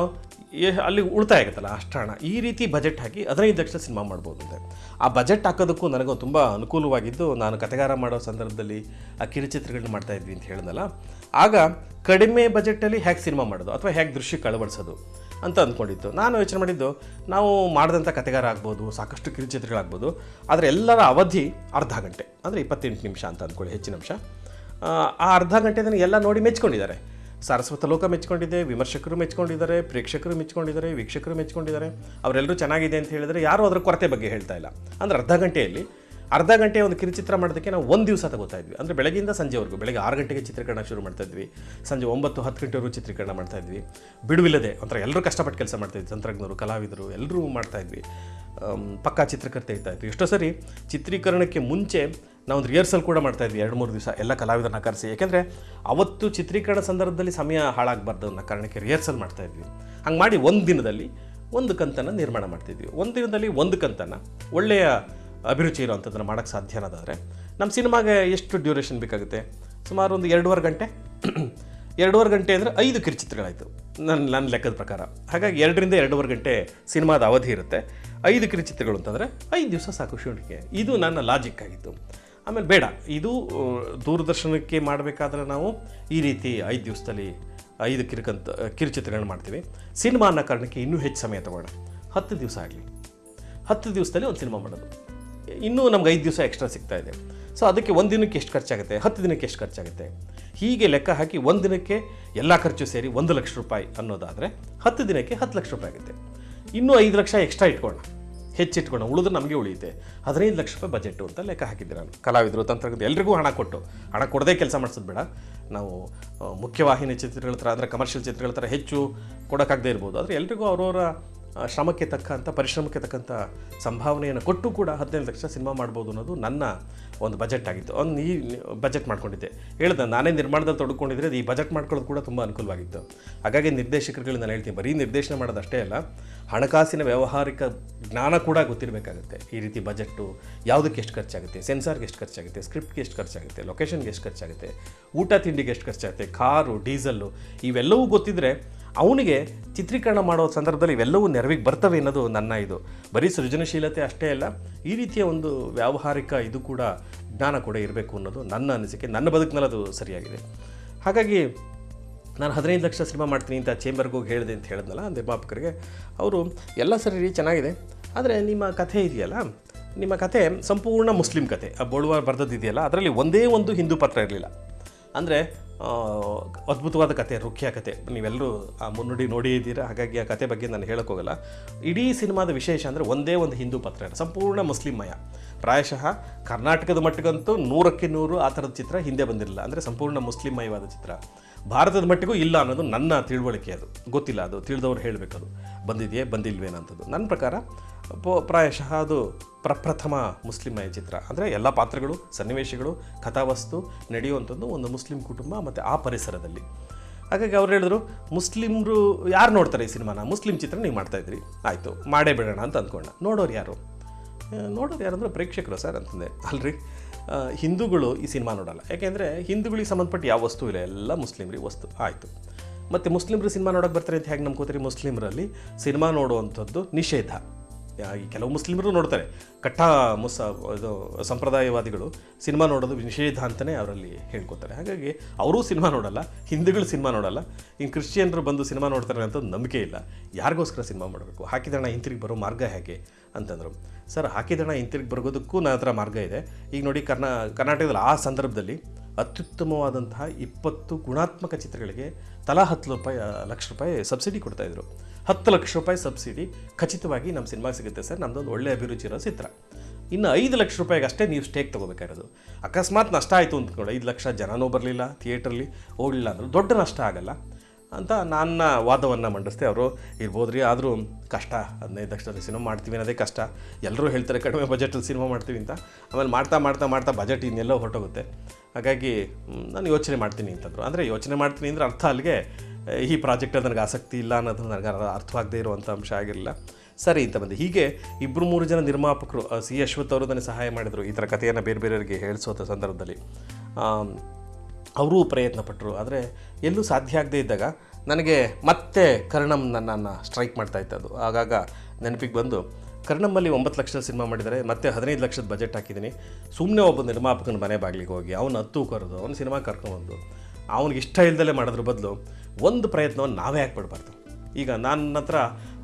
ಅಲ್ಲಿ ಉಳಿತಾಯ ಆಗುತ್ತಲ್ಲ ಅಷ್ಟು ಹಣ. ಈ ರೀತಿ ಬಜೆಟ್ ಹಾಕಿ ಹದಿನೈದು ಲಕ್ಷ ಸಿನಿಮಾ ಮಾಡ್ಬೋದು ಅಂತ. ಆ ಬಜೆಟ್ ಹಾಕೋದಕ್ಕೂ ನನಗೂ ತುಂಬ ಅನುಕೂಲವಾಗಿದ್ದು ನಾನು ಕತೆಗಾರ ಮಾಡೋ ಸಂದರ್ಭದಲ್ಲಿ ಆ ಕಿರುಚಿತ್ರಗಳನ್ನ ಮಾಡ್ತಾ ಇದ್ವಿ ಅಂತ ಹೇಳಿದ್ನಲ್ಲ. ಆಗ ಕಡಿಮೆ ಬಜೆಟಲ್ಲಿ ಹೇಗೆ ಸಿನಿಮಾ ಮಾಡೋದು ಅಥವಾ ಹೇಗೆ ದೃಶ್ಯಕ್ಕೆ ಅಳವಡಿಸೋದು ಅಂತ ಅಂದ್ಕೊಂಡಿತ್ತು ನಾನು ಯೋಚನೆ ಮಾಡಿದ್ದು ನಾವು ಮಾಡಿದಂಥ ಕತೆಗಾರ ಆಗ್ಬೋದು ಸಾಕಷ್ಟು ಕಿರುಚಿತ್ರಗಳಾಗ್ಬೋದು ಆದರೆ ಎಲ್ಲರ ಅವಧಿ ಅರ್ಧ ಗಂಟೆ ಅಂದರೆ ಇಪ್ಪತ್ತೆಂಟು ನಿಮಿಷ ಅಂತ ಅಂದ್ಕೊಳ್ಳಿ ಹೆಚ್ಚಿನ ಅಂಶ. ಆ, ಅರ್ಧ ಅರ್ಧ ನನಗೆ ಎಲ್ಲ ನೋಡಿ ಮೆಚ್ಕೊಂಡಿದ್ದಾರೆ. ಸಾರಸ್ವತ ಲೋಕ ಮೆಚ್ಕೊಂಡಿದೆ ವಿಮರ್ಶಕರು ಮೆಚ್ಕೊಂಡಿದ್ದಾರೆ ಪ್ರೇಕ್ಷಕರು ಮೆಚ್ಕೊಂಡಿದ್ದಾರೆ ವೀಕ್ಷಕರು ಮೆಚ್ಕೊಂಡಿದ್ದಾರೆ ಅವರೆಲ್ಲರೂ ಚೆನ್ನಾಗಿದೆ ಅಂತ ಹೇಳಿದರೆ ಯಾರೂ ಅದರ ಕೊರತೆ ಬಗ್ಗೆ ಹೇಳ್ತಾ ಇಲ್ಲ. ಅಂದರೆ ಅರ್ಧ ಗಂಟೆಯಲ್ಲಿ, ಅರ್ಧ ಗಂಟೆ ಒಂದು ಕಿರುಚಿತ್ರ ಮಾಡೋದಕ್ಕೆ ನಾವು ಒಂದು ದಿವಸ ತಗೋತಾ ಇದ್ವಿ. ಅಂದರೆ ಬೆಳಗ್ಗೆಯಿಂದ ಸಂಜೆವರೆಗೂ, ಬೆಳಗ್ಗೆ ಆರು ಗಂಟೆಗೆ ಚಿತ್ರೀಕರಣ ಶುರು ಮಾಡ್ತಾ ಇದ್ವಿ. ಸಂಜೆ ಒಂಬತ್ತು, ಹತ್ತು ಗಂಟೆವರೆಗೂ ಚಿತ್ರೀಕರಣ ಮಾಡ್ತಾ ಇದ್ವಿ. ಬಿಡುವಿಲ್ಲದೆ, ಒಂಥರ ಎಲ್ಲರೂ ಕಷ್ಟಪಟ್ಟು ಕೆಲಸ ಮಾಡ್ತಾ ಇದ್ವಿ. ತಂತ್ರಜ್ಞರು, ಕಲಾವಿದರು, ಎಲ್ಲರೂ ಮಾಡ್ತಾ ಇದ್ವಿ. ಪಕ್ಕಾ ಚಿತ್ರಕರ್ತೆ ಇರ್ತಾ ಇತ್ತು ಎಷ್ಟೋ ಸರಿ ಚಿತ್ರೀಕರಣಕ್ಕೆ ಮುಂಚೆ ನಾವೊಂದು ರಿಹರ್ಸಲ್ ಕೂಡ ಮಾಡ್ತಾ ಇದ್ವಿ ಎರಡು ಮೂರು ದಿವಸ ಎಲ್ಲ ಕಲಾವಿದರನ್ನ ಕರೆಸಿ. ಯಾಕೆಂದರೆ ಅವತ್ತು ಚಿತ್ರೀಕರಣ ಸಂದರ್ಭದಲ್ಲಿ ಸಮಯ ಹಾಳಾಗಬಾರ್ದು ಅನ್ನೋ ಕಾರಣಕ್ಕೆ ರಿಹರ್ಸಲ್ ಮಾಡ್ತಾ ಇದ್ವಿ. ಹಂಗೆ ಮಾಡಿ ಒಂದು ದಿನದಲ್ಲಿ ಒಂದು ಕಂತನ್ನು ನಿರ್ಮಾಣ ಮಾಡ್ತಿದ್ವಿ ಒಂದು ದಿನದಲ್ಲಿ ಒಂದು ಕಂತನ್ನು ಒಳ್ಳೆಯ ಅಭಿರುಚಿ ಇರೋವಂಥದ್ದನ್ನು ಮಾಡೋಕ್ಕೆ ಸಾಧ್ಯ ಅನ್ನೋದಾದರೆ ನಮ್ಮ ಸಿನಿಮಾಗೆ ಎಷ್ಟು ಡ್ಯೂರೇಷನ್ ಬೇಕಾಗುತ್ತೆ? ಸುಮಾರು ಒಂದು ಎರಡೂವರೆ ಗಂಟೆ. ಎರಡೂವರೆ ಗಂಟೆ ಅಂದರೆ ಐದು ಕಿರುಚಿತ್ರಗಳಾಯಿತು. ನನ್ನ ನನ್ನ ಲೆಕ್ಕದ ಪ್ರಕಾರ. ಹಾಗಾಗಿ ಎರಡರಿಂದ ಎರಡೂವರೆ ಗಂಟೆ ಸಿನಿಮಾದ ಅವಧಿ ಇರುತ್ತೆ. ಐದು ಕಿರುಚಿತ್ರಗಳು ಅಂತಂದರೆ ಐದು ದಿವಸ ಸಾಕು ಶೂಟಿಂಗ್ಗೆ. ಇದು ನನ್ನ ಲಾಜಿಕ್ ಆಗಿತ್ತು. ಆಮೇಲೆ ಬೇಡ. ಇದು ದೂರದರ್ಶನಕ್ಕೆ ಮಾಡಬೇಕಾದ್ರೆ ನಾವು ಈ ರೀತಿ ಐದು ದಿವಸದಲ್ಲಿ ಐದು ಕಿರುಕಂತ ಕಿರುಚಿತ್ರಗಳನ್ನ ಮಾಡ್ತೀವಿ. ಸಿನಿಮಾ ಅನ್ನೋ ಕಾರಣಕ್ಕೆ ಇನ್ನೂ ಹೆಚ್ಚು ಸಮಯ ತಗೋಣ ಹತ್ತು ದಿವಸ ಆಗಲಿ. ಹತ್ತು ದಿವಸದಲ್ಲಿ ಒಂದು ಸಿನಿಮಾ ಮಾಡೋದು. ಇನ್ನೂ ನಮ್ಗೆ ಐದು ದಿವಸ ಎಕ್ಸ್ಟ್ರಾ ಸಿಗ್ತಾ ಇದೆ. ಸೊ ಅದಕ್ಕೆ ಒಂದು ದಿನಕ್ಕೆ ಎಷ್ಟು ಖರ್ಚಾಗುತ್ತೆ? ಹತ್ತು ದಿನಕ್ಕೆ ಎಷ್ಟು ಖರ್ಚಾಗುತ್ತೆ? ಹೀಗೆ ಲೆಕ್ಕ ಹಾಕಿ ಒಂದು ದಿನಕ್ಕೆ ಎಲ್ಲ ಖರ್ಚು ಸೇರಿ ಒಂದು ಲಕ್ಷ ರೂಪಾಯಿ ಅನ್ನೋದಾದರೆ ಹತ್ತು ದಿನಕ್ಕೆ ಹತ್ತು ಲಕ್ಷ ರೂಪಾಯಿ ಆಗುತ್ತೆ. ಇನ್ನೂ ಐದು ಲಕ್ಷ ಎಕ್ಸ್ಟ್ರಾ ಇಟ್ಕೊಳ್ಳೋಣ. ಹೆಚ್ಚಿಟ್ಕೊಳ್ಳೋಣ ಉಳಿದ್ರೆ ನಮಗೆ ಉಳಿಯುತ್ತೆ. ಹದಿನೈದು ಲಕ್ಷ ರೂಪಾಯಿ ಬಜೆಟು ಅಂತ ಲೆಕ್ಕ ಹಾಕಿದ್ದೆ ನಾನು. ಕಲಾವಿದರು ತಂತ್ರಜ್ಞ ಎಲ್ರಿಗೂ ಹಣ ಕೊಟ್ಟು. ಹಣ ಕೊಡದೇ ಕೆಲಸ ಮಾಡಿಸೋದು ಬೇಡ. ನಾವು ಮುಖ್ಯವಾಹಿನಿ ಚಿತ್ರಗಳ ಥರ ಅಂದರೆ ಕಮರ್ಷಿಯಲ್ ಚಿತ್ರಗಳ ಥರ ಹೆಚ್ಚು ಕೊಡೋಕ್ಕಾಗದೇ ಇರ್ಬೋದು. ಆದರೆ ಎಲ್ರಿಗೂ ಅವರವರ ಶ್ರಮಕ್ಕೆ ತಕ್ಕಂಥ ಪರಿಶ್ರಮಕ್ಕೆ ತಕ್ಕಂಥ ಸಂಭಾವನೆಯನ್ನು ಕೊಟ್ಟು ಕೂಡ ಹದಿನೈದು ಲಕ್ಷ ಸಿನಿಮಾ ಮಾಡ್ಬೋದು ಅನ್ನೋದು ನನ್ನ ಒಂದು ಬಜೆಟ್ ಆಗಿತ್ತು. ಒಂದು ಈ ಬಜೆಟ್ ಮಾಡ್ಕೊಂಡಿದ್ದೆ. ಹೇಳ್ದೆ, ನಾನೇ ನಿರ್ಮಾಣದಲ್ಲಿ ತೊಡ್ಕೊಂಡಿದ್ರೆ ಈ ಬಜೆಟ್ ಮಾಡ್ಕೊಳ್ಳೋದು ಕೂಡ ತುಂಬ ಅನುಕೂಲವಾಗಿತ್ತು. ಹಾಗಾಗಿ ನಿರ್ದೇಶಕರುಗಳು ನಾನು ಹೇಳ್ತೀನಿ, ಬರೀ ನಿರ್ದೇಶನ ಮಾಡೋದು ಅಷ್ಟೇ ಅಲ್ಲ, ಹಣಕಾಸಿನ ವ್ಯಾವಹಾರಿಕ ಜ್ಞಾನ ಕೂಡ ಗೊತ್ತಿರಬೇಕಾಗುತ್ತೆ. ಈ ರೀತಿ ಬಜೆಟ್ಟು ಯಾವುದಕ್ಕೆ ಎಷ್ಟು ಖರ್ಚಾಗುತ್ತೆ, ಸೆನ್ಸಾರ್ಗೆ ಎಷ್ಟು ಖರ್ಚಾಗುತ್ತೆ, ಸ್ಕ್ರಿಪ್ಟ್ಗೆ ಎಷ್ಟು ಖರ್ಚಾಗುತ್ತೆ ಲೊಕೇಶನ್ಗೆ ಎಷ್ಟು ಖರ್ಚಾಗುತ್ತೆ, ಊಟ ತಿಂಡಿಗೆ ಎಷ್ಟು ಖರ್ಚಾಗುತ್ತೆ, ಕಾರು, ಡೀಸಲ್ಲು, ಇವೆಲ್ಲವೂ ಗೊತ್ತಿದ್ದರೆ ಅವನಿಗೆ ಚಿತ್ರೀಕರಣ ಮಾಡೋ ಸಂದರ್ಭದಲ್ಲಿ ಇವೆಲ್ಲವೂ ನೆರವಿಗೆ ಬರ್ತವೆ ಅನ್ನೋದು ನನ್ನ ಇದು. ಬರೀ ಸೃಜನಶೀಲತೆ ಅಷ್ಟೇ ಅಲ್ಲ, ಈ ರೀತಿಯ ಒಂದು ವ್ಯಾವಹಾರಿಕ ಇದು ಕೂಡ ಜ್ಞಾನ ಕೂಡ ಇರಬೇಕು ಅನ್ನೋದು ನನ್ನ ಅನಿಸಿಕೆ, ನನ್ನ ಬದುಕಿನಲ್ಲಿ ಅದು ಸರಿಯಾಗಿದೆ. ಹಾಗಾಗಿ ನಾನು ಹದಿನೈದು ಲಕ್ಷ ಸಿನಿಮಾ ಮಾಡ್ತೀನಿ ಅಂತ ಚೇಂಬರ್ಗೆ ಹೋಗಿ ಹೇಳಿದೆ ಅಂತ ಹೇಳಿದ್ನಲ್ಲ, ನಿರ್ಮಾಪಕರಿಗೆ, ಅವರು, ಎಲ್ಲ ಸರಿ ರೀ, ಚೆನ್ನಾಗಿದೆ. ಆದರೆ ನಿಮ್ಮ ಕಥೆ ಇದೆಯಲ್ಲ, ನಿಮ್ಮ ಕಥೆ ಸಂಪೂರ್ಣ ಮುಸ್ಲಿಂ ಕಥೆ, ಆ ಬೋಳುವ ಬರೆದದ್ದಿದೆಯಲ್ಲ, ಅದರಲ್ಲಿ ಒಂದೇ ಒಂದು ಹಿಂದೂ ಪಾತ್ರ ಇರಲಿಲ್ಲ. ಅಂದರೆ ಅದ್ಭುತವಾದ ಕತೆ, ರುಖ್ಯ ಕತೆ. ನೀವೆಲ್ಲರೂ ಆ ಮುನ್ನುಡಿ ನೋಡಿ ಇದ್ದೀರಾ? ಹಾಗಾಗಿ ಆ ಕತೆ ಬಗ್ಗೆ ನಾನು ಹೇಳೋಕ್ಕೋಗಲ್ಲ ಇಡೀ ಸಿನಿಮಾದ ವಿಶೇಷ ಅಂದರೆ ಒಂದೇ ಒಂದು ಹಿಂದೂ ಪಾತ್ರ ಸಂಪೂರ್ಣ ಮುಸ್ಲಿಮ್ಮಯ ಪ್ರಾಯಶಃ ಕರ್ನಾಟಕದ ಮಟ್ಟಿಗಂತೂ ನೂರಕ್ಕೆ ನೂರು ಆ ಥರದ ಚಿತ್ರ ಹಿಂದೆ ಬಂದಿರಲಿಲ್ಲ. ಅಂದರೆ ಸಂಪೂರ್ಣ ಮುಸ್ಲಿಮ್ಮಯವಾದ ಚಿತ್ರ. ಭಾರತದ ಮಟ್ಟಿಗೂ ಇಲ್ಲ ಅನ್ನೋದು ನನ್ನ ತಿಳುವಳಿಕೆ ಅದು. ಗೊತ್ತಿಲ್ಲ ಅದು. ತಿಳಿದವ್ರು ಹೇಳಬೇಕದು. ಬಂದಿದೆಯೇ ಬಂದಿಲ್ವೇನಂಥದ್ದು. ನನ್ನ ಪ್ರಕಾರ ಪ್ರಾಯಶಃ ಅದು ಪ್ರಪ್ರಥಮ ಮುಸ್ಲಿಮಯ ಚಿತ್ರ ಅಂದರೆ ಎಲ್ಲ ಪಾತ್ರಗಳು, ಸನ್ನಿವೇಶಗಳು, ಕಥಾವಸ್ತು ನಡೆಯುವಂಥದ್ದು ಒಂದು ಮುಸ್ಲಿಂ ಕುಟುಂಬ ಮತ್ತು ಆ ಪರಿಸರದಲ್ಲಿ. ಹಾಗಾಗಿ ಅವ್ರು ಹೇಳಿದ್ರು, ಮುಸ್ಲಿಮ್ರು ಯಾರು ನೋಡ್ತಾರೆ ಈ ಸಿನಿಮಾನ? ಮುಸ್ಲಿಂ ಚಿತ್ರ ನೀವು ಮಾಡ್ತಾಯಿದ್ರಿ ಆಯಿತು, ಮಾಡೇ ಬಿಡೋಣ ಅಂತ ಅಂದ್ಕೊಂಡ. ನೋಡೋರು ಯಾರು? ನೋಡೋರು ನೋಡೋರು ಯಾರಂದ್ರೆ ಪ್ರೇಕ್ಷಕರು ಸರ್, ಅಂತಂದೆ. ಅಲ್ರಿ ಹಿಂದೂಗಳು ಈ ಸಿನಿಮಾ ನೋಡಲ್ಲ. ಯಾಕೆಂದರೆ ಹಿಂದೂಗಳಿಗೆ ಸಂಬಂಧಪಟ್ಟ ಯಾವ ವಸ್ತು ಇಲ್ಲ, ಎಲ್ಲ ಮುಸ್ಲಿಮ್ರಿಗೆ ವಸ್ತು. ಆಯಿತು. ಮತ್ತು ಮುಸ್ಲಿಮ್ರು ಸಿನಿಮಾ ನೋಡೋಕೆ ಬರ್ತಾರೆ ಅಂತ ಹೇಗೆ ನಂಬ್ಕೋತೀರಿ ಮುಸ್ಲಿಮರಲ್ಲಿ? ಸಿನಿಮಾ ನೋಡುವಂಥದ್ದು ನಿಷೇಧ. ಈ ಕೆಲವು ಮುಸ್ಲಿಮರು ನೋಡ್ತಾರೆ. ಕಟ್ಟ ಮುಸ, ಇದು ಸಂಪ್ರದಾಯವಾದಿಗಳು ಸಿನಿಮಾ ನೋಡೋದು ನಿಷೇಧ ಅಂತಲೇ ಅವರಲ್ಲಿ ಹೇಳ್ಕೊತಾರೆ. ಹಾಗಾಗಿ ಅವರೂ ಸಿನಿಮಾ ನೋಡಲ್ಲ, ಹಿಂದೂಗಳು ಸಿನಿಮಾ ನೋಡಲ್ಲ. ಇನ್ನು ಕ್ರಿಶ್ಚಿಯನ್ರು ಬಂದು ಸಿನಿಮಾ ನೋಡ್ತಾರೆ ಅಂತ ನಂಬಿಕೆ ಇಲ್ಲ. ಯಾರಿಗೋಸ್ಕರ ಸಿನಿಮಾ ಮಾಡಬೇಕು? ಹಾಕಿದಣ ಹಿಂತಿರುಗಿ ಬರೋ ಮಾರ್ಗ ಹೇಗೆ? ಅಂತಂದರು. ಸರ್ ಹಾಕಿದಣ ಹಿಂತಿರುಗಿ ಬರೋದಕ್ಕೂ ನನ್ನ ಹತ್ರ ಮಾರ್ಗ ಇದೆ. ಈಗ ನೋಡಿ ಕರ್ನಾ, ಕರ್ನಾಟಕದಲ್ಲಿ ಆ ಸಂದರ್ಭದಲ್ಲಿ ಅತ್ಯುತ್ತಮವಾದಂತಹ ಇಪ್ಪತ್ತು ಗುಣಾತ್ಮಕ ಚಿತ್ರಗಳಿಗೆ ತಲಾ ಹತ್ತು ರೂಪಾಯಿ ಲಕ್ಷ ರೂಪಾಯಿ ಸಬ್ಸಿಡಿ ಕೊಡ್ತಾಯಿದ್ರು ಹತ್ತು ಲಕ್ಷ ರೂಪಾಯಿ ಸಬ್ಸಿಡಿ ಖಚಿತವಾಗಿ ನಮ್ಮ ಸಿನಿಮಾ ಸಿಗುತ್ತೆ ಸರ್. ನಮ್ಮದೊಂದು ಒಳ್ಳೆ ಅಭಿರುಚಿ ಇರೋ ಚಿತ್ರ. ಇನ್ನು ಐದು ಲಕ್ಷ ರೂಪಾಯಿಗೆ ಅಷ್ಟೇ ನೀವು ಸ್ಟೇಕ್ ತೊಗೋಬೇಕಾಗಿರೋದು. ಅಕಸ್ಮಾತ್ ನಷ್ಟ ಆಯಿತು ಅಂದ್ಕೊಂಡು. ಐದು ಲಕ್ಷ ಜನನೂ ಬರಲಿಲ್ಲ ಥಿಯೇಟ್ರಲ್ಲಿ ಹೋಗಲಿಲ್ಲ ಅಂದ್ರೆ ದೊಡ್ಡ ನಷ್ಟ ಆಗಲ್ಲ. ಅಂತ ನನ್ನ ವಾದವನ್ನು ಮಂಡಿಸ್ದೆ ಅವರು ಇರ್ಬೋದ್ರಿ ಆದರೂ ಕಷ್ಟ, ಹದಿನೈದು ಲಕ್ಷದಲ್ಲಿ ಸಿನಿಮಾ ಮಾಡ್ತೀವಿ ಅನ್ನೋದೇ ಕಷ್ಟ. ಎಲ್ಲರೂ ಹೇಳ್ತಾರೆ, ಕಡಿಮೆ ಬಜೆಟಲ್ಲಿ ಸಿನಿಮಾ ಮಾಡ್ತೀವಿ ಅಂತ. ಆಮೇಲೆ ಮಾಡ್ತಾ ಮಾಡ್ತಾ ಮಾಡ್ತಾ ಬಜೆಟ್ ಇನ್ನೆಲ್ಲೋ ಹೊರಟೋಗುತ್ತೆ. ಹಾಗಾಗಿ ನಾನು ಯೋಚನೆ ಮಾಡ್ತೀನಿ ಅಂತಂದರು. ಅಂದರೆ ಯೋಚನೆ ಮಾಡ್ತೀನಿ ಅಂದರೆ ಅರ್ಥ ಅಲ್ಲಿಗೆ ಈ ಪ್ರಾಜೆಕ್ಟಲ್ಲಿ ನನಗೆ ಆಸಕ್ತಿ ಇಲ್ಲ ಅನ್ನೋದು ನನಗೆ ಅರ್- ಅರ್ಥವಾಗದೇ ಇರುವಂಥ ಅಂಶ ಆಗಿರಲಿಲ್ಲ. ಸರಿ ಅಂತ ಬಂದೆ. ಹೀಗೆ ಇಬ್ಬರು ಮೂರು ಜನ ನಿರ್ಮಾಪಕರು ಸಿ ಅಶ್ವಥ್ ಅವರು ನನಗೆ ಸಹಾಯ ಮಾಡಿದರು. ಈ ಥರ ಕಥೆಯನ್ನು ಬೇರೆ ಬೇರೆಯವರಿಗೆ ಹೇಳಿಸೋ ಸಂದರ್ಭದಲ್ಲಿ. ಅವರೂ ಪ್ರಯತ್ನ ಪಟ್ಟರು ಆದರೆ ಎಲ್ಲೂ ಸಾಧ್ಯ ಆಗದೇ ಇದ್ದಾಗ ನನಗೆ ಮತ್ತೆ ಕರ್ಣಂ ನನ್ನನ್ನು ಸ್ಟ್ರೈಕ್ ಮಾಡ್ತಾ ಇತ್ತು ಅದು ಆಗಾಗ ನೆನಪಿಗೆ ಬಂದು ಕರ್ಣಮ್ಮಲ್ಲಿ ಒಂಬತ್ತು ಲಕ್ಷದ ಸಿನಿಮಾ ಮಾಡಿದರೆ ಮತ್ತೆ ಹದಿನೈದು ಲಕ್ಷದ ಬಜೆಟ್ ಹಾಕಿದ್ದೀನಿ. ಸುಮ್ಮನೆ ಒಬ್ಬ ನಿರ್ಮಾಪಕನ ಮನೆ ಬಾಗಿಲಿಗೆ ಹೋಗಿ, ಅವನು ಹತ್ತು ಕರೆದು ಅವನ ಸಿನಿಮಾ ಕರ್ಕೊಂಡ್ಬಂದು, ಅವನಿಗೆ ಇಷ್ಟ ಇಲ್ದಲೇ ಮಾಡೋದ್ರ ಬದಲು ಒಂದು ಪ್ರಯತ್ನವನ್ನು ನಾವೇ ಯಾಕೆ ಪಡಬಾರ್ದು ಈಗ ನನ್ನ ಹತ್ರ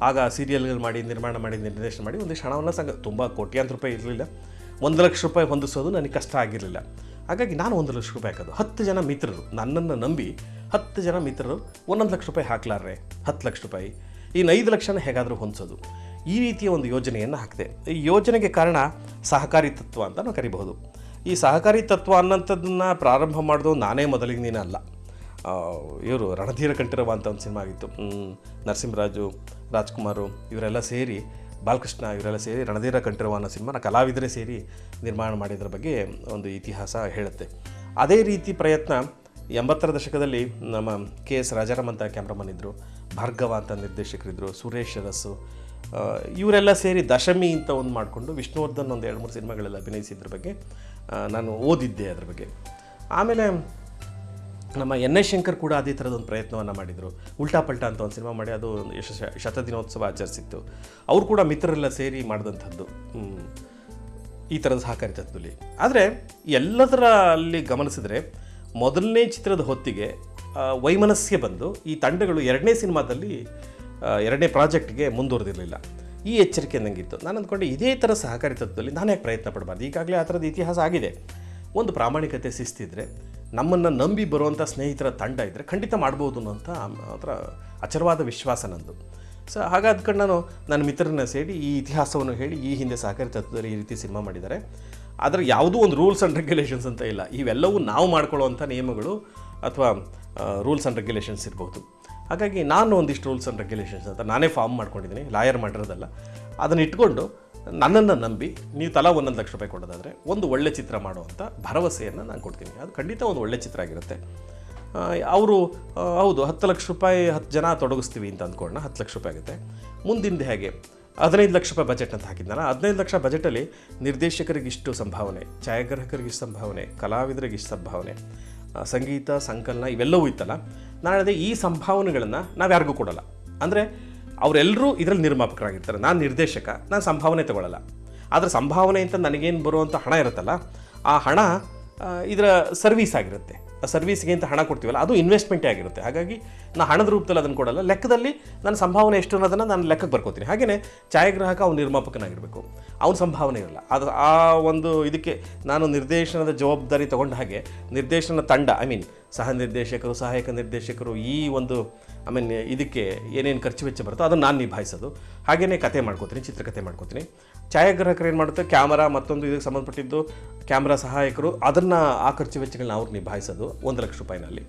ಆಗ ಸೀರಿಯಲ್ಗಳು ಮಾಡಿ, ನಿರ್ಮಾಣ ಮಾಡಿ, ನಿರ್ದೇಶನ ಮಾಡಿ ಒಂದಿಷ್ಟು ಹಣವನ್ನು ಸಂಗ ತುಂಬ ಕೋಟ್ಯಾಂತರ ರೂಪಾಯಿ ಇರಲಿಲ್ಲ. ಒಂದು ಲಕ್ಷ ರೂಪಾಯಿ ಹೊಂದಿಸೋದು ನನಗೆ ಕಷ್ಟ ಆಗಿರಲಿಲ್ಲ. ಹಾಗಾಗಿ ನಾನು ಒಂದು ಲಕ್ಷ ರೂಪಾಯಿ ಹಾಕೋದು. ಹತ್ತು ಜನ ಮಿತ್ರರು, ನನ್ನನ್ನು ನಂಬಿ ಹತ್ತು ಜನ ಮಿತ್ರರು ಒಂದೊಂದು ಲಕ್ಷ ರೂಪಾಯಿ ಹಾಕ್ಲಾರ್ರೆ, ಹತ್ತು ಲಕ್ಷ ರೂಪಾಯಿ. ಇನ್ನು ಐದು ಲಕ್ಷನ ಹೇಗಾದರೂ ಹೊಂದಿಸೋದು. ಈ ರೀತಿಯ ಒಂದು ಯೋಜನೆಯನ್ನು ಹಾಕಿದೆ. ಈ ಯೋಜನೆಗೆ ಕಾರಣ ಸಹಕಾರಿ ತತ್ವ ಅಂತ ನಾವು ಕರಿಬಹುದು. ಈ ಸಹಕಾರಿ ತತ್ವ ಅನ್ನೋಂಥದ್ದನ್ನು ಪ್ರಾರಂಭ ಮಾಡೋದು ನಾನೇ ಮೊದಲಿಗೆ ನೀನು ಅಲ್ಲ. ಇವರು ರಣಧೀರ ಕಂಠೀರವ ಅಂತ ಒಂದು ಸಿನಿಮಾ ಆಗಿತ್ತು. ನರಸಿಂಹರಾಜು, ರಾಜ್ಕುಮಾರು, ಇವರೆಲ್ಲ ಸೇರಿ ಬಾಲಕೃಷ್ಣ ಇವರೆಲ್ಲ ಸೇರಿ ರಣಧೀರ ಕಂಠೀರವ ಅನ್ನೋ ಸಿನಿಮಾನ ಕಲಾವಿದರೇ ಸೇರಿ ನಿರ್ಮಾಣ ಮಾಡಿದ್ರ ಬಗ್ಗೆ ಒಂದು ಇತಿಹಾಸ ಹೇಳುತ್ತೆ. ಅದೇ ರೀತಿ ಪ್ರಯತ್ನ ಎಂಬತ್ತರ ದಶಕದಲ್ಲಿ ನಮ್ಮ ಕೆ ಎಸ್ ರಾಜಾರಾಮ್ ಅಂತ ಕ್ಯಾಮ್ರಾಮನ್ ಇದ್ದರು ಭಾರ್ಗವ ಅಂತ ನಿರ್ದೇಶಕರಿದ್ದರು ಸುರೇಶ್ ಅರಸ್ಸು ಇವರೆಲ್ಲ ಸೇರಿ ದಶಮಿ ಅಂತ ಒಂದು ಮಾಡಿಕೊಂಡು ವಿಷ್ಣುವರ್ಧನ್ ಒಂದು ಎರಡು ಮೂರು ಸಿನಿಮಾಗಳೆಲ್ಲ ಅಭಿನಯಿಸಿದ್ರ ಬಗ್ಗೆ ನಾನು ಓದಿದ್ದೆ ಅದ್ರ ಬಗ್ಗೆ. ಆಮೇಲೆ ನಮ್ಮ ಎನ್ ಎಸ್ ಶಂಕರ್ ಕೂಡ ಅದೇ ಥರದ ಒಂದು ಪ್ರಯತ್ನವನ್ನು ಮಾಡಿದರು. ಉಲ್ಟಾ ಪಲ್ಟಾ ಅಂತ ಒಂದು ಸಿನಿಮಾ ಮಾಡಿ, ಅದು ಒಂದು ಯಶಸ್ವಿ ಶತದಿನೋತ್ಸವ ಆಚರಿಸಿತ್ತು. ಅವರು ಕೂಡ ಮಿತ್ರರೆಲ್ಲ ಸೇರಿ ಮಾಡಿದಂಥದ್ದು. ಈ ಥರದ ಸಹಕಾರಿ ತತ್ವದಲ್ಲಿ. ಆದರೆ ಎಲ್ಲದರ ಅಲ್ಲಿ ಗಮನಿಸಿದರೆ, ಮೊದಲನೇ ಚಿತ್ರದ ಹೊತ್ತಿಗೆ ವೈಮನಸ್ಸಿಗೆ ಬಂದು, ಈ ತಂಡಗಳು ಎರಡನೇ ಸಿನಿಮಾದಲ್ಲಿ ಎರಡನೇ ಪ್ರಾಜೆಕ್ಟ್ಗೆ ಮುಂದುವರೆದಿರಲಿಲ್ಲ. ಈ ಎಚ್ಚರಿಕೆ ನನಗಿತ್ತು ನಾನು ಅಂದ್ಕೊಂಡೆ, ಇದೇ ಥರ ಸಹಕಾರಿ ತತ್ವದಲ್ಲಿ ನಾನು ಯಾಕೆ ಪ್ರಯತ್ನ ಪಡಬಾರ್ದು? ಈಗಾಗಲೇ ಆ ಥರದ ಇತಿಹಾಸ ಆಗಿದೆ. ಒಂದು ಪ್ರಾಮಾಣಿಕತೆ, ಶಿಸ್ತಿದ್ರೆ ನಮ್ಮನ್ನು ನಂಬಿ ಬರುವಂಥ ಸ್ನೇಹಿತರ ತಂಡ ಇದ್ದರೆ ಖಂಡಿತ ಮಾಡ್ಬೋದು ಅನ್ನೋಂಥ ಅದರ ಅಚರವಾದ ವಿಶ್ವಾಸ ನಂದು. ಸೊ ಹಾಗಾದ್ಕೊಂಡು ನಾನು ನನ್ನ ಮಿತ್ರರನ್ನ ಸೇರಿ ಈ ಇತಿಹಾಸವನ್ನು ಹೇಳಿ ಈ ಹಿಂದೆ ಸಹಕಾರಿ ತತ್ವದಲ್ಲಿ ಈ ರೀತಿ ಸಿನಿಮಾ ಮಾಡಿದ್ದಾರೆ. ಆದರೆ ಯಾವುದೂ ಒಂದು ರೂಲ್ಸ್ ಆ್ಯಂಡ್ ರೆಗ್ಯುಲೇಷನ್ಸ್ ಅಂತ ಇಲ್ಲ. ಇವೆಲ್ಲವೂ ನಾವು ಮಾಡ್ಕೊಳ್ಳುವಂಥ ನಿಯಮಗಳು ಅಥವಾ ರೂಲ್ಸ್ ಆ್ಯಂಡ್ ರೆಗ್ಯುಲೇಷನ್ಸ್ ಇರ್ಬೋದು. ಹಾಗಾಗಿ ನಾನು ಒಂದಿಷ್ಟು ರೂಲ್ಸ್ ಆ್ಯಂಡ್ ರೆಗ್ಯುಲೇಷನ್ಸ್ ಅಂತ ನಾನೇ ಫಾರ್ಮ್ ಮಾಡ್ಕೊಂಡಿದ್ದೀನಿ. ಲಾಯರ್ ಮಾಡಿರೋದಲ್ಲ. ಅದನ್ನು ಇಟ್ಕೊಂಡು ನನ್ನನ್ನು ನಂಬಿ ನೀವು ತಲಾ ಒಂದೊಂದು ಲಕ್ಷ ರೂಪಾಯಿ ಕೊಡೋದಾದರೆ ಒಂದು ಒಳ್ಳೆ ಚಿತ್ರ ಮಾಡುವಂಥ ಭರವಸೆಯನ್ನು ನಾನು ಕೊಡ್ತೀನಿ. ಅದು ಖಂಡಿತ ಒಂದು ಒಳ್ಳೆ ಚಿತ್ರ ಆಗಿರುತ್ತೆ. ಅವರು ಹೌದು, ಹತ್ತು ಲಕ್ಷ ರೂಪಾಯಿ ಹತ್ತು ಜನ ತೊಡಗಿಸ್ತೀವಿ ಅಂತ ಅಂದ್ಕೊಂಡು ಹತ್ತು ಲಕ್ಷ ರೂಪಾಯಿ ಆಗುತ್ತೆ. ಮುಂದಿಂದ ಹೇಗೆ? ಹದಿನೈದು ಲಕ್ಷ ರೂಪಾಯಿ ಬಜೆಟ್ ಅಂತ ಹಾಕಿದ್ನಲ್ಲ, ಹದಿನೈದು ಲಕ್ಷ ಬಜೆಟಲ್ಲಿ ನಿರ್ದೇಶಕರಿಗೆ ಇಷ್ಟು ಸಂಭಾವನೆ, ಛಾಯಾಗ್ರಾಹಕರಿಗೆ ಇಷ್ಟು ಸಂಭಾವನೆ, ಕಲಾವಿದರಿಗೆ ಇಷ್ಟು ಸಂಭಾವನೆ ಸಂಗೀತ, ಸಂಕಲನ ಇವೆಲ್ಲವೂ ಇತ್ತಲ್ಲ, ನಾನು ಈ ಸಂಭಾವನೆಗಳನ್ನು ನಾವು ಯಾರಿಗೂ ಕೊಡೋಲ್ಲ. ಅಂದರೆ ಅವರೆಲ್ಲರೂ ಇದರಲ್ಲಿ ನಿರ್ಮಾಪಕರಾಗಿರ್ತಾರೆ. ನಾನು ನಿರ್ದೇಶಕ, ನಾನು ಸಂಭಾವನೆ ತಗೊಳ್ಳಲ್ಲ. ಆದರೆ ಸಂಭಾವನೆ ಅಂತ ನನಗೇನು ಬರುವಂಥ ಹಣ ಇರುತ್ತಲ್ಲ, ಆ ಹಣ ಇದರ ಸರ್ವೀಸ್ ಆಗಿರುತ್ತೆ. ಆ ಸರ್ವೀಸ್ಗೆ ಅಂತ ಹಣ ಕೊಡ್ತೀವಲ್ಲ, ಅದು ಇನ್ವೆಸ್ಟ್ಮೆಂಟೇ ಆಗಿರುತ್ತೆ. ಹಾಗಾಗಿ ನಾನು ಹಣದ ರೂಪದಲ್ಲಿ ಅದನ್ನು ಕೊಡಲ್ಲ. ಲೆಕ್ಕದಲ್ಲಿ ನನ್ನ ಸಂಭಾವನೆ ಎಷ್ಟು ಅನ್ನೋದನ್ನು ನಾನು ಲೆಕ್ಕಕ್ಕೆ ಬರ್ಕೋತೀನಿ. ಹಾಗೆಯೇ ಛಾಯಾಗ್ರಾಹಕ ಅವ್ನು ನಿರ್ಮಾಪಕನಾಗಿರಬೇಕು. ಅವನ ಸಂಭಾವನೆ ಇರಲ್ಲ. ಅದು ಆ ಒಂದು ಇದಕ್ಕೆ ನಾನು ನಿರ್ದೇಶನದ ಜವಾಬ್ದಾರಿ ತಗೊಂಡ ಹಾಗೆ ನಿರ್ದೇಶನ ತಂಡ ಐ ಮೀನ್ ಸಹ ನಿರ್ದೇಶಕರು, ಸಹಾಯಕ ನಿರ್ದೇಶಕರು ಈ ಒಂದು ಐ ಮೀನ್ ಇದಕ್ಕೆ ಏನೇನು ಖರ್ಚು ವೆಚ್ಚ ಬರುತ್ತೋ ಅದನ್ನು ನಾನು ನಿಭಾಯಿಸೋದು. ಹಾಗೆಯೇ ಕತೆ ಮಾಡ್ಕೋತೀನಿ ಚಿತ್ರಕಥೆ ಮಾಡ್ಕೋತೀನಿ. ಛಾಯಾಗ್ರಾಹಕರು ಏನು ಮಾಡುತ್ತೆ? ಕ್ಯಾಮರಾ ಮತ್ತೊಂದು ಇದಕ್ಕೆ ಸಂಬಂಧಪಟ್ಟಿದ್ದು, ಕ್ಯಾಮ್ರಾ ಸಹಾಯಕರು ಅದನ್ನು ಆ ಖರ್ಚು ವೆಚ್ಚಗಳನ್ನ ಅವ್ರು ನಿಭಾಯಿಸೋದು ಒಂದು ಲಕ್ಷ ರೂಪಾಯಿನಲ್ಲಿ.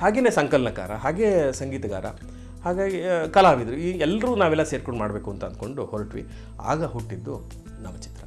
ಹಾಗೆಯೇ ಸಂಕಲನಕಾರ, ಹಾಗೇ ಸಂಗೀತಗಾರ ಹಾಗಾಗಿ ಕಲಾವಿದರು. ಈ ಎಲ್ಲರೂ ನಾವೆಲ್ಲ ಸೇರ್ಕೊಂಡು ಮಾಡಬೇಕು ಅಂತ ಅಂದ್ಕೊಂಡು ಹೊರಟ್ವಿ. ಆಗ ಹುಟ್ಟಿದ್ದು ನಮ್ಮ ಚಿತ್ರ